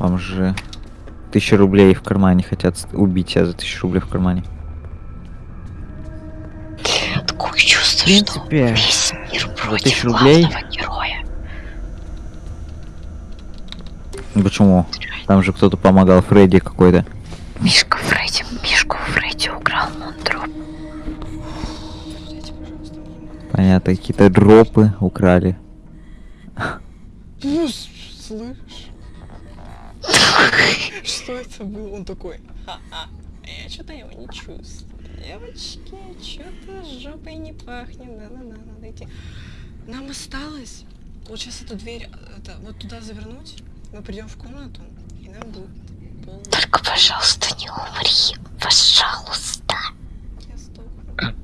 Вам же тысяча рублей в кармане хотят убить тебя за тысячу рублей в кармане. Такое чувство, В принципе, что весь мир против рублей? героя. Ну Почему? Там же кто-то помогал Фредди какой-то. Мишка Фредди, Мишку Фредди украл Мондроп. Понятно, какие-то дропы украли. Ну, слышь? Что это было? Он такой, ха-ха, я что-то его не чувствую. Девочки, что-то с жопой не пахнет, да-да-да, надо идти. Нам осталось вот сейчас эту дверь, это, вот туда завернуть, мы придем в комнату, и нам будет полный... Только, пожалуйста, не умри. Пожалуйста. Я сдохну.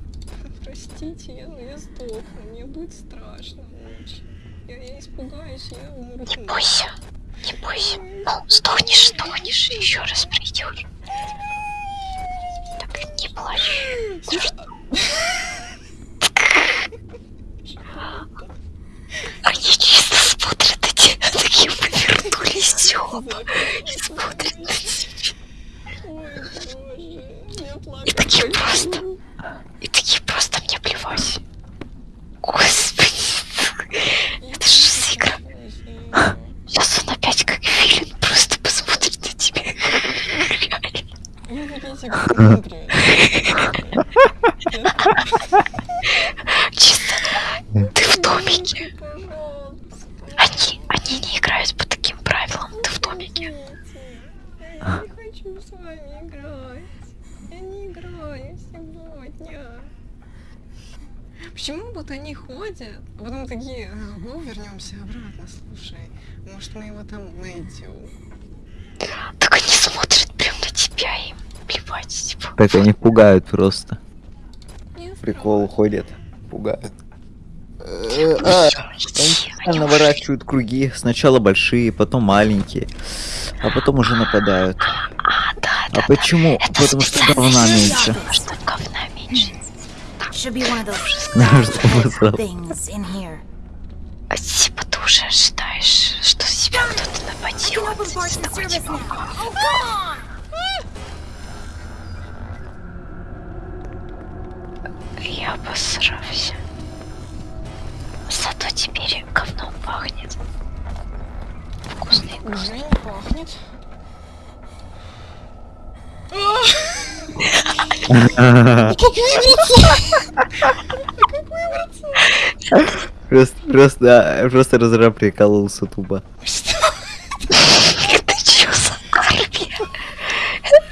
Простите, я, я сдохну, мне будет страшно очень. Я, я испугаюсь, я умру. Не бойся. Не бойся. Ну, сдохнешь, сдохнешь, еще раз придешь. Так не плачь. Они чисто смотрят на тебя, такие повернулись все. И смотрят на тебя. И такие просто. И такие просто мне плевать. Господи. Чисто. Ты в домике. Они, они не играют по таким правилам. Ты в домике. Я не хочу с вами играть. Я не играю сегодня. Почему вот они ходят, а потом такие, «А, ну вернемся обратно, слушай, может мы его там найдем. Так они смотрят прям на тебя им плевать. Типа. Так они пугают просто. Прикол ходят, пугают. Они Они наворачивают круги. Сначала большие, потом маленькие. А потом уже нападают. А, да, да. А почему? Потому что говна меньше. Что говна меньше. А, Типа ты уже ожидаешь, что с тебя кто-то You Зато теперь говном пахнет. Вкусный Уже не пахнет. Просто, просто, просто разраб прикололся тупо. Это чё за армия?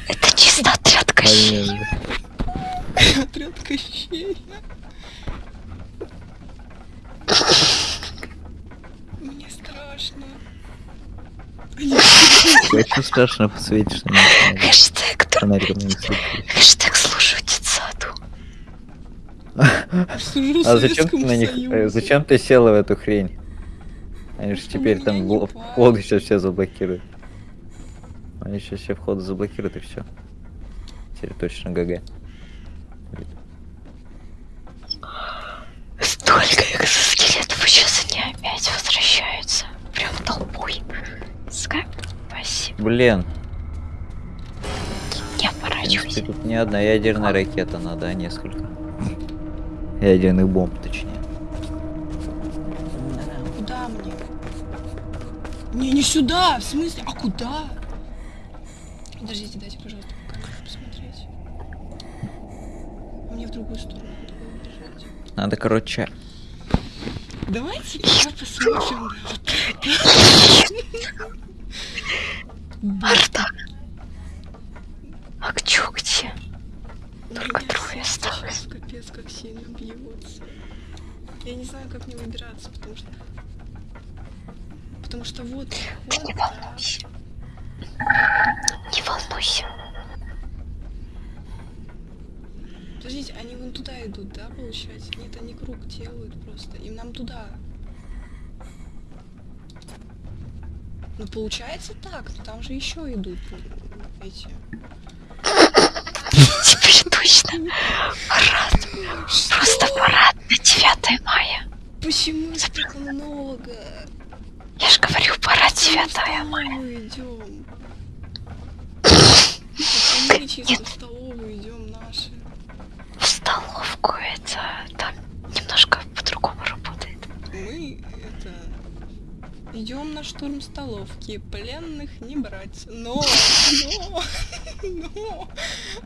Это чисто отряд Кощей. Отряд Кощей. Очень страшно посветишь на меня. Хэштег, Фонариком не хэштег слушаю детсаду. А зачем ты на них, э, зачем ты села в эту хрень? Они же теперь там входы сейчас все заблокируют. Они сейчас все входы заблокируют и все. Теперь точно ГГ. Блин, принципе, оборачивайся. тут не одна ядерная ракета надо, а несколько. Ядерных бомб, точнее. Куда мне? Не, не сюда, в смысле? А куда? Подождите, дайте, пожалуйста, по камеру посмотреть. Мне в другую сторону надо. Надо, короче, Давайте пока посмотрим на вот это. Арта. А чё, где? У Только меня трое сердце осталось. щас Капец, как сильно Я не знаю, как мне выбираться, потому что... Потому что вот... Ты вот не волнуйся. Не волнуйся. Подождите, они вон туда идут, да, получается? Нет, они круг делают просто. Им нам туда. Ну, получается так, но там же еще идут эти. Теперь точно. Парад. Просто парад на 9 мая. Почему так много? Я ж говорю, пора В девятая мая. столовую идем. Мы в столовую идем наши. В столовку это там немножко по-другому работает. Мы это идем на штурм столовки, пленных не брать. Но, но, но,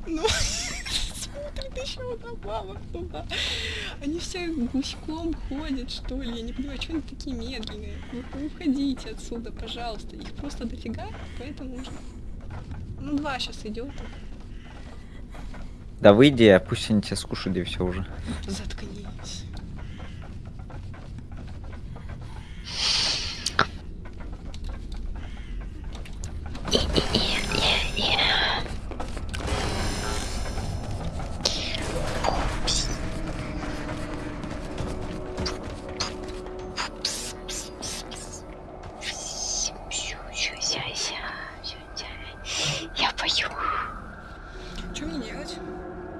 но смотрит еще баба туда. Они все гуськом ходят, что ли. Я не понимаю, что они такие медленные. Вы, вы уходите отсюда, пожалуйста. Их просто дофига, поэтому нужно. Ну, два сейчас идет. Да выйди, а пусть они тебя скушают и все уже. Заткнись.